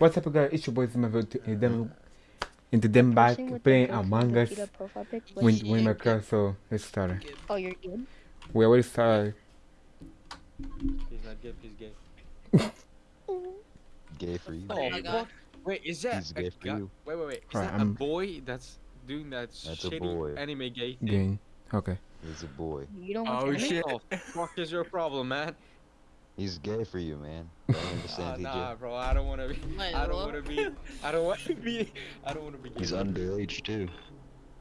What's up, guys? It's your boy Zimmerville to them into them back Person with playing Among Us picture, profile pic, like- when when my class. So let's start. Oh, you're good. We already started. He's not gay, he's gay. Gay for you. Oh, my God. Wait, is that He's a gay for you. Wait, wait, wait. Is Alright, that I'm- a boy that's doing that That's a boy. anime gay thing? Game. Okay. He's a boy. You don't oh, want Oh to shit! What the fuck is your problem, man? He's gay for you, man. I don't understand, nah, bro. I don't want to be. Wait, I don't want to be. I don't want to be. I don't want to be. He's underage too.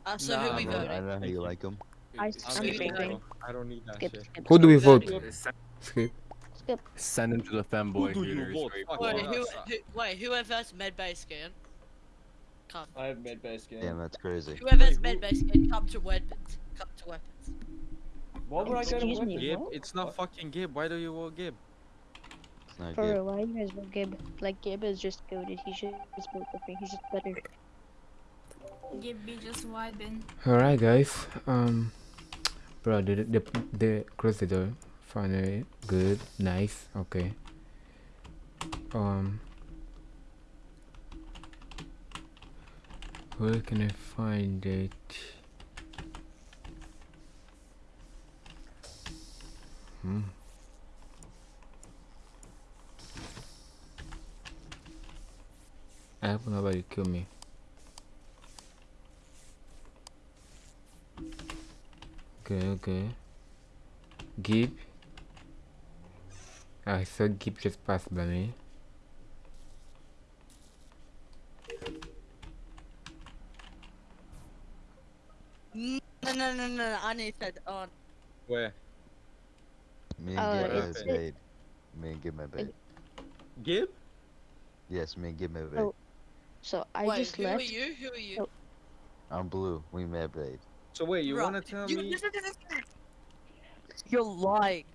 Uh, so Nah, who we I know, voting? I know how you you. like him. I- I'm I'm skipping. I don't need that skip, shit. skip, Who do we vote? Skip. skip. Send him to the femboy Who do you vote? where he Fuck Wait, yeah. who, that's- who, wait, whoever's medbay scan, come. I have made base game. Damn, that's crazy. Whoever's Wait, who- medbay scan, come to weapons. Come to weapons. Why would I go to Excuse? Gib, Gib, it's not fucking Gib. Why do you vote Gib? It's not For gay. real, why you guys vote Gib? Like, Gib is just goaded. He should just vote the me. He's just better. Give me just vibing. All right, guys. Um, bro, the the the close the door. Finally, good, nice. Okay. Um, where can I find it? Hmm. I hope nobody kill me. Okay, okay. Gib. I saw Gib just passed by me. No, no, no, no, I need that on. Where? Me and Uh, Gib it's- have bait. Me and Gib have bait. Gib? Yes, me and Gib have bait. Oh. So I Wait, just who left. are you? Who are you? Oh. I'm blue. We mad bait. So wait, you wanna tell you- me? You're lying.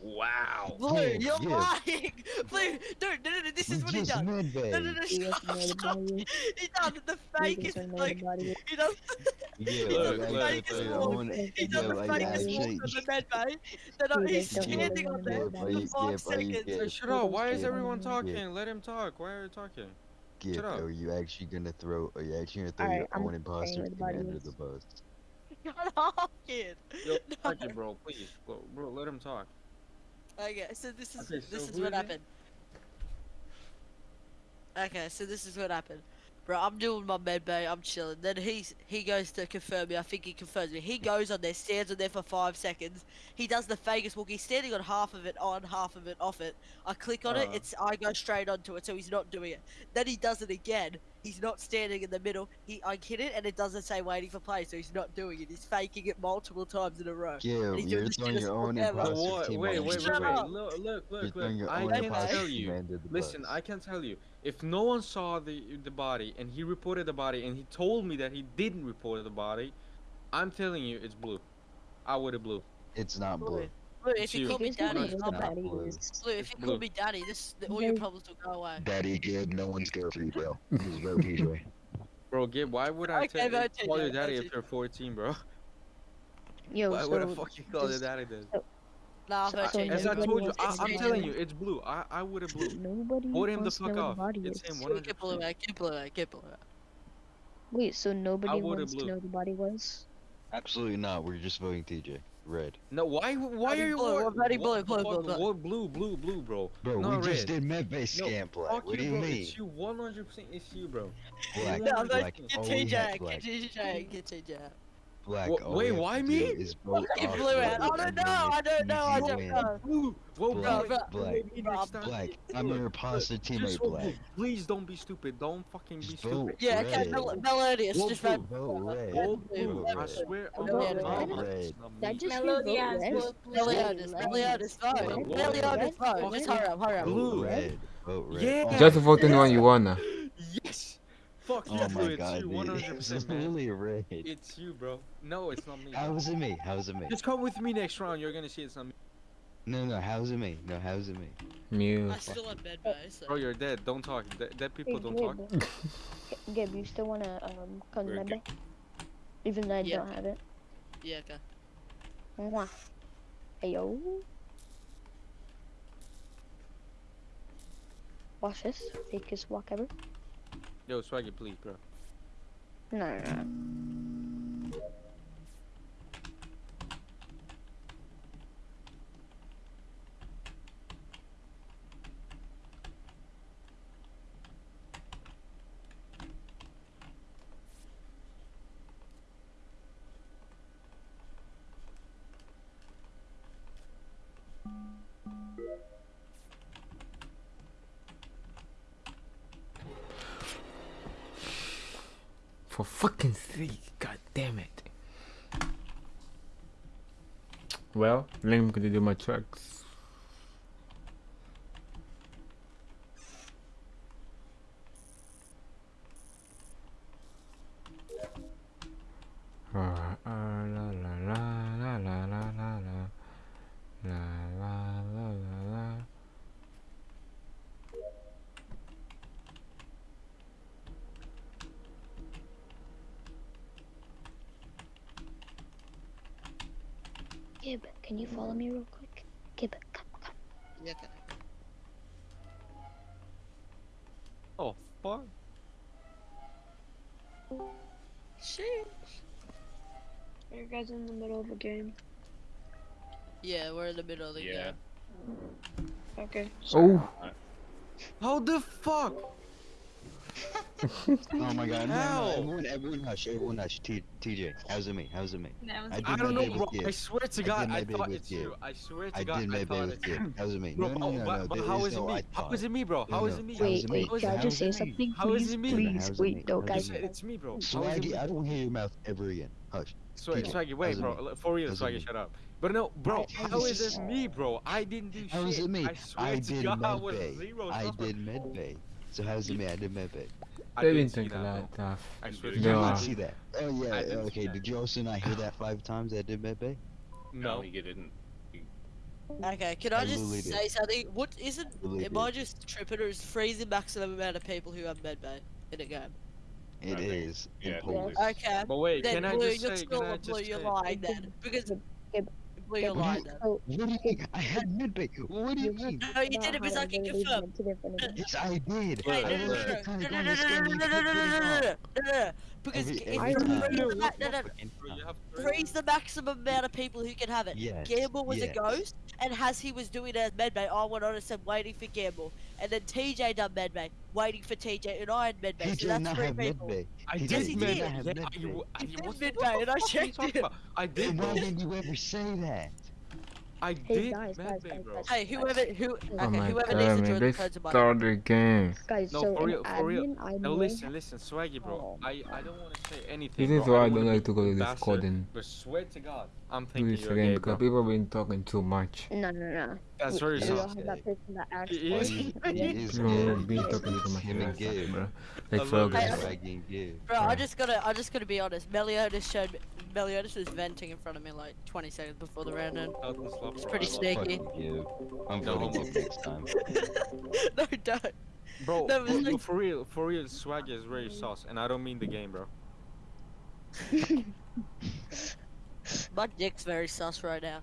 Wow. Blue, Yeah, you're yeah. lying. Blue, dude, no, no, no, this We is what he just does. mad No, no, no, stop, guys know the stop. body. He does the fakest, like, he does, Yeah, He does the fakest tell walk. he does the fakest actually- walk on the med bay. Then You he's guys don't know standing on there Gib, are you, for five Gib, are you seconds. gay? Shut up. Why is everyone talking? Let him talk. Why are you talking? Gib, Shut up. are you actually gonna throw? Are you actually gonna throw Alright, your I'm own saying imposter where the body commander the bus? Shut up, kid. Yo, No. talk it, bro. Please, bro, bro. Let him talk. Okay, so this is Okay, so this is who what is it? happened. Okay, so this is what happened. Bro, I'm doing my med bay, I'm chilling. Then he's he goes to confirm me. I think he confirms me. He goes on there, stands on there for five seconds. He does the Vegas walk. He's standing on half of it on, half of it off it. I click on it. Uh. It's I go straight onto it, so he's not doing it. Then he does it again. He's not standing in the middle. He I hit it and it doesn't say waiting for play, so he's not doing it. He's faking it multiple times in a row. Yeah, he's doing you're this throwing shit your own forever. But imposter what? Wait, wait, wait, wait. Look, look, look, look. I can can tell you. Listen. I can tell you. If no one saw the the body and he reported the body and he told me that he didn't report the body, I'm telling you it's blue. I would have blue. It's not blue. Blue, Blue, if you you. call me You guys know daddy, I'm the back. blue. Blue, if you call me daddy, this all your problems will go away. Daddy Gib, no one's scared for you, bro. Just vote PJ. Bro, Gib, why would I Okay, tell vote call your daddy if you're 14, bro? Yo, Why would I so fucking call your daddy then? Nah, So- vote so As I nobody told you, I, I'm telling you, it's blue. I, I would have blue. nobody Vote him the wants to fuck know off. the body It's is. him, one- Get blue out, get blue out, get blue out. Wait, so nobody wants to blue. know the body was? Absolutely not. We're just voting TJ. Red. No, why? Why are you? blue, wa- we're blue, blue, blue, blue. Blue, blue, blue, bro? Bro, No, we just red. did medbay No, scam play. Fuck What do you bro. mean? It's you. 100. percent It's you, bro. Black, No, No, black, get oh, all we TJ have, out, black, get TJ out, get TJ out. Black. Wha- wait, why me? do Is vote Get blue red. I don't know, I don't know, I don't know. Blue. Vote Black, blue. black, Vote me next time. Black, I'm your imposter Just teammate, Black. blue. Please don't be stupid. Don't fucking be Just vote stupid. Yeah, okay, red. Mel- Meliodas, just blue. vote. Vote red. Vote blue. blue. I swear on Vote my red. mama, Red. it's not That me. just Meliodas, red. vote blue. Meliodas, Meliodas, vote. Vote Meliodas, vote. Just hurry up, hurry up. Blue. Vote red. Vote red. Yeah. Just vote anyone you wanna. Yes. Fuck Oh you, my blue. god, It's you. dude. 100 It's percent man. literally red. It's you, bro. No, it's not me. How is it me? How is it me? Just come with me next round. You're gonna see it's not me. No, no, how is it me? No, how is it me? Mew. I still have med bay, so. Bro, you're dead. Don't talk. De- dead people don't talk. Gabe, Gabe, you still wanna um come We're to Medbay? Even though I Yeah. don't have it. Yeah, okay. Mwah. Hey yo. Watch this. Fakest walk ever. Yo, swag Swaggy, please, bro. No, no. For fucking sake, god damn it. Well, let me continue my tracks. Gib, can you follow me real quick? Gib, come, come. Yeah, okay. Oh, fuck. Shit. Are you guys in the middle of a game? Yeah, we're in the middle of the Yeah. game. Okay. Oh, How the fuck? Oh my god, no, no, everyone, everyone hush, everyone hush. T TJ, how's it me? How's it me? That was I I don't know, bro. I swear to I God, did my I day thought with it's you. you. I swear to I God, did I my day thought with it's you. How's it me? Bro, No, no, oh, no, but, no. but how is is it me? I How thought. is it me, bro? How is it me? How's Wait, wait, can I just say something? How is please, it me? please, wait, me? no, guys. It's, it's me, bro. How is it Swaggy. I don't hear your mouth ever again. Hush. Swag, Swaggy, wait, bro. For real, Swaggy, shut up. But no, bro, How how is is it it me, bro? I didn't do shit. is it me? I swear to did God, I was zero I stars. did medbay. So how's it me? I did medbay. I they didn't didn't think a that, lot tough. I swear to Did No, you God. not uh, see that? Oh yeah, I didn't see okay. Did you also not hear that five times? I did medbay. No, No. he didn't. Okay, can I, I just literally did. say something? What isn't? Literally am I just tripping or is freezing maximum amount of people who have medbay in a game? It I think- is yeah, Poland. Okay. But wait, Then can I blue, just you're say? still Can I a blue. just You're say? lying then because Gib, blue. You're Gib, lying then. So, What do you mean? I had medbay. What do you you mean? No, you did it because I can confirm. Yes, I did. Hey, Look, no, I no, was look. just trying no, to no, go no, on the no, no, no, no, no, no, no, no, no, because maximum amount of people who can have it. Yes. Gamble was yes. a ghost, and as he was doing it as medbay, I went on and said waiting for Gamble, and then TJ done medbay, waiting for TJ, and I had medbay. He so that's not three have people. medbay. I He did Yes, he med- did. Yeah, have I, medbay. you, I, He did the- what medbay, and I fuck are you checked talking it. I Then did, why didn't you ever say that? I Hey, did guys, guys, medbay, guys, bro. guys. Hey, whoever who okay, Oh my whoever god, needs to join the let's codes of start the game. guys, No, so for in real, for real. admin, I No, know listen, listen, Swaggy, bro. Oh. I, I don't want to say anything. This is why I wanna don't like to go to this bastard, coding. But swear to God, I'm Do thinking this you're again gay, because bro. people have been talking too much. No, no, no. That's very we sus. don't have that person that acts He for is- us. He and then- is People have been talking too much. him and Gabe. bro. Like love it. Fergus. Swaggy. Bro, I Yeah. just gotta, I just gotta be honest. Meliodas showed, me, Meliodas was venting in front of me like 20 seconds before the round end. It's pretty sneaky. I'm No voting next time. no, don't. Bro, No, it for, like- for real, for real, Swaggy is very sus, and I don't mean the game, bro. My dick's very sus right now.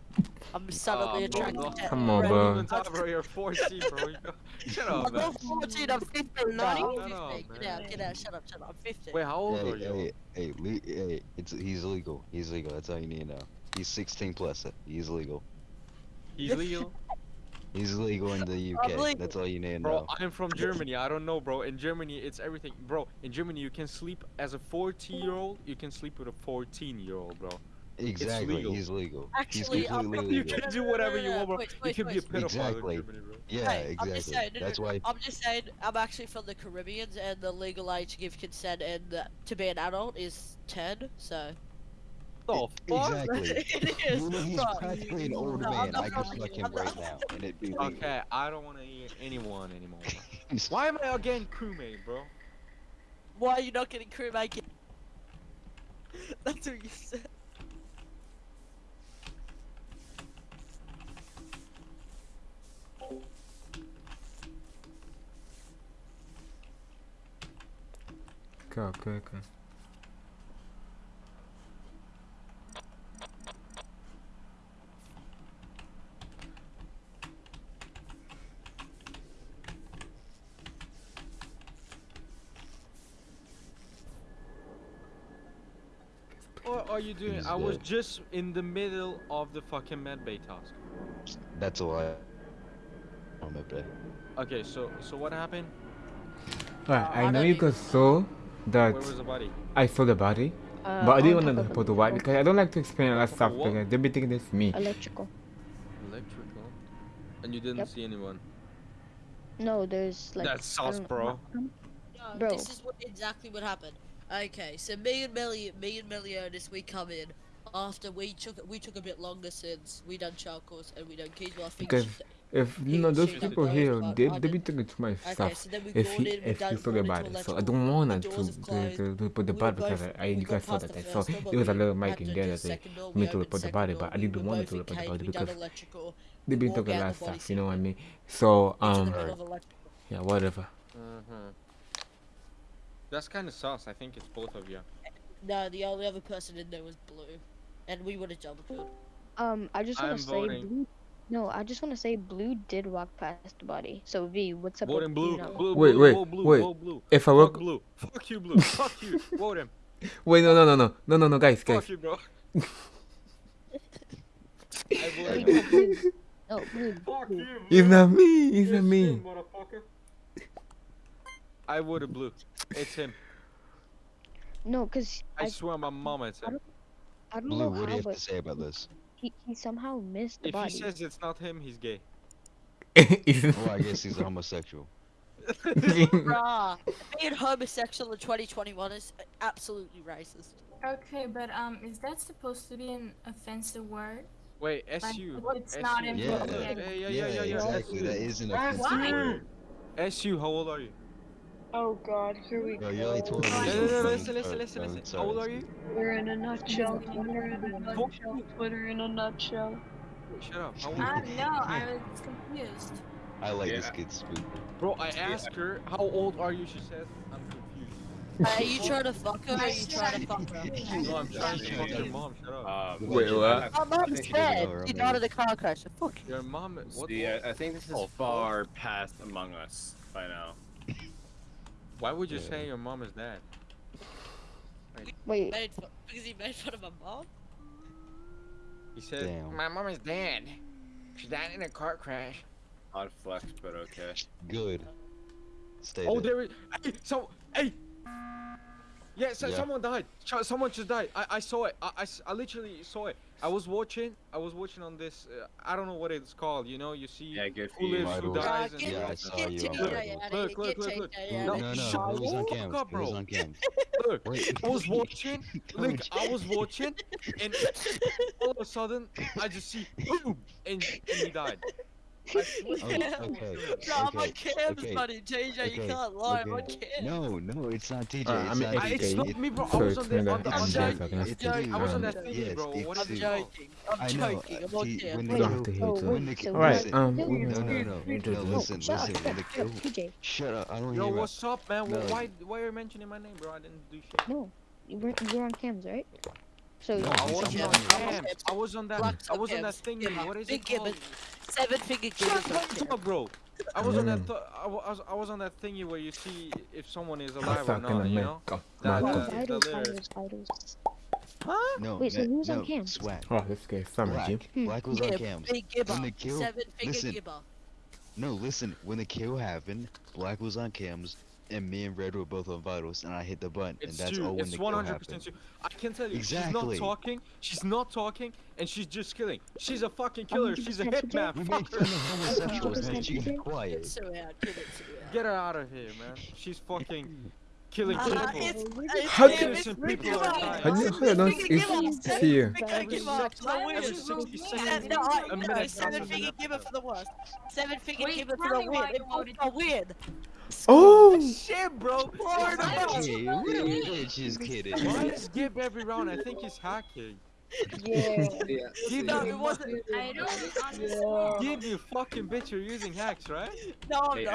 I'm suddenly Ah, attracted no. to Come on, red- bro. Even talk about your 4C, bro. You go- Shut up, I'm man. not 14, I'm 15. Naughty. No, I'm Shut up, Get man. out, get out, shut up, shut up. I'm 15. Wait, how old Hey, are you? hey, hey, le- hey, it's he's legal. He's legal. That's all you need to know. He's 16 plus. He's legal. He's legal. He's legal in the UK. That's all you need to Bro, know. I'm from Germany. I don't know, bro. In Germany, it's everything. Bro, in Germany, you can sleep as a 14 year old. You can sleep with a 14 year old, bro. Exactly. legal. He's legal. Actually, he's I'm You legal. can do whatever you want, bro. Wait, You wait, can be a pedophile Exactly. in Germany, bro. Yeah, Hey, I'm just exactly. saying, no, no, That's why. I'm just saying, I'm actually from the Caribbean, and the legal age to give consent and uh, to be an adult is 10, so. The fuck? Exactly. it is. You know, he's bro. practically an old No, I'm man. I could from- fuck him not- right now, and it'd be legal. Okay, I don't want to hear anyone anymore. Why am I again crewmate, bro? Why are you not getting crewmate? kit? That's what you said. Caraca. What are you doing? He's I was just in the middle of the fucking medbay task. That's all I my bad. Okay, so so what happened? Alright, Uh, I know you he- guys saw that Where was the body? I saw the body, Uh, but I didn't want to of put the the white because I don't like to explain a lot of stuff What? because they'll be thinking it's me. Electrical. Electrical. And you didn't Yep. see anyone. No, there's like. That's I sus, don't know, bro. No, Bro. this is what exactly what happened. Okay, so me and Melly, me and Meliodas, we come in after we took we took a bit longer since we done charcoals and we done keys. Well, I think Because she- If you know those people here, they I they be didn't- taking too much Okay, stuff. so If he if you talk about it, so I don't wanna doors to, to, closed, to, to put the we body because both- I we you guys saw that I saw there was a we little mic in there that they second me to report put the body, but I didn't want to report put the body because electrical, they been talking a out lot of stuff. You know what I mean? So um middle of electrical. yeah whatever. Mm-hmm. That's kind of sus. I think it's both of you. No, the only other person in there was blue, and we would have double killed. Um, I just want to say blue. No, I just want to say blue did walk past the body. So V, what's up? Voting with, blue. You blue. Wait, blue, wait, blue. wait. Blue. If I Fuck work, blue. Fuck you, blue. Fuck you. Vote him. wait no no no no no no no guys guys. Fuck you, bro. I voted Wait, blue. no, blue. Fuck you, It's not me. It's not me. motherfucker. I voted blue. It's him. No, cause I I, swear on my mama it's him. I don't Blue, know what do you have but to say about this? He, he somehow missed the If he says it's not him, he's gay. It's- Well, I guess he's a homosexual. Bruh, being homosexual in 2021 is absolutely racist. Okay, but um, is that supposed to be an offensive word? Wait, Like, SU. not SU. in Yeah. book. Yeah, yeah, yeah, yeah, yeah. exactly. That is an offensive Why? word. SU, how old are you? Oh god, here we Bro, go. already told me. No, No, this no, no, listen, listen, listen, oh, listen. sorry, How old are you? We're in a nutshell. Just Twitter in a nutshell. Twitter in a nutshell. Shut up. How old Uh, are you? no, I was confused. I like Yeah. this kid spook. Bro, I asked her, how old are you? She said, I'm confused. Are you trying to fuck her or are you trying to fuck her? No, I'm trying to fuck your mom. Shut up. Uh, Wait, what? I My mom's think- dead. She died in a car crash. Fuck you. Your mom. What? See, I, I think this is Oh, far past Among Us by now. Why would you Yeah. say your mom is dead? Wait, Made fu- because he made fun of my mom. He said, Damn. my mom is dead. She died in a car crash. Odd flex, but okay. Good. Stay Oh, there. there is. Hey, so, hey. Yeah, so Yeah. someone died. Someone just died. I, I saw it. I I literally saw it. I was watching. I was watching on this. Uh, I don't know what it's called. You know, you see Yeah, good who lives, who dies, Uh, and get, Yeah, I get saw JJ you on out of Vitals. here, Look, look, look, look. No, No, no, here. no. shut was on the cams. fuck up, It was bro. on cams. look. I was watching. Look, I was watching, and all of a sudden, I just see boom, and, and he died. I swear to Oh, God. okay. No, I'm on Okay, cams, okay, buddy. JJ, you okay, can't lie. I'm on okay. cams. No, no, it's not TJ. Alright, uh, I it's mean, not I, it's it's TJ. not It- me, bro. I So was it's on the, kinda- on the, I'm on joking, the, I'm it's joking, I was on I'm um, that joking. thingy, Yes, bro. it's What I'm is it TJ. called? joking. I'm I know. Uh, joking. I'm on T- cams. when We the don't kill- have to hate it. when wait, the so Alright, listen, um, No, we- no, no, no, we no. do No, this. listen, shut listen. up, When the shut up, kill, TJ. shut up. I don't Yo, hear about. what's up, man? No. Why, why are you mentioning my name, bro? I didn't do shit. No, you were you were on cams, right? So No, I he's wasn't on I'm cams. cams. I was on that. I was on that subcams. thing. Yeah, What is big it called? gibbon. Seven finger Shut gibbons. the up, bro. I was on that. Th- I, was. I was on that thingy where you see if someone is alive or not. You know. That- oh, Marco. uh, vitals, the lyrics. vitals, vitals. No, Wait, so ma- who's on no, cams? Swag. Oh, this guy is summer, Black. Jim. Hmm. Black was on Yeah, cams. big When the kill, Seven finger listen. gibber. No, listen. When the kill happened, Black was on cams, and me and Red were both on vitals, and I hit the button, and that's true. all when It's the one kill hundred happened. percent true. I can tell you, Exactly. she's not talking. She's not talking, and she's just killing. She's a fucking killer. She's a hitman. We Fuck made her. homosexuals, Hundred man. You percent. get quiet. Get Sue out. It, Sue out. Get her out of here, man. She's fucking killing Uh, people. it's, How it's do- Innocent people are dying. How do you- hold on, Seven it's- finger it's gibber. here. Seven Every finger for the every win. 60 Uh, seconds, No, I- a no, minute seven counts as finger an gibber episode. for the worst. Seven finger Wait, gibber for the win. why you It was a win. Oh! Shit, bro. Florida. Okay, we're just kidding. Why is Gib every round? I think he's hacking. Yeah. Gib, No, you it wasn't. I don't understand. Gib, you fucking bitch, you're using hacks, right? No, I'm Hey, not.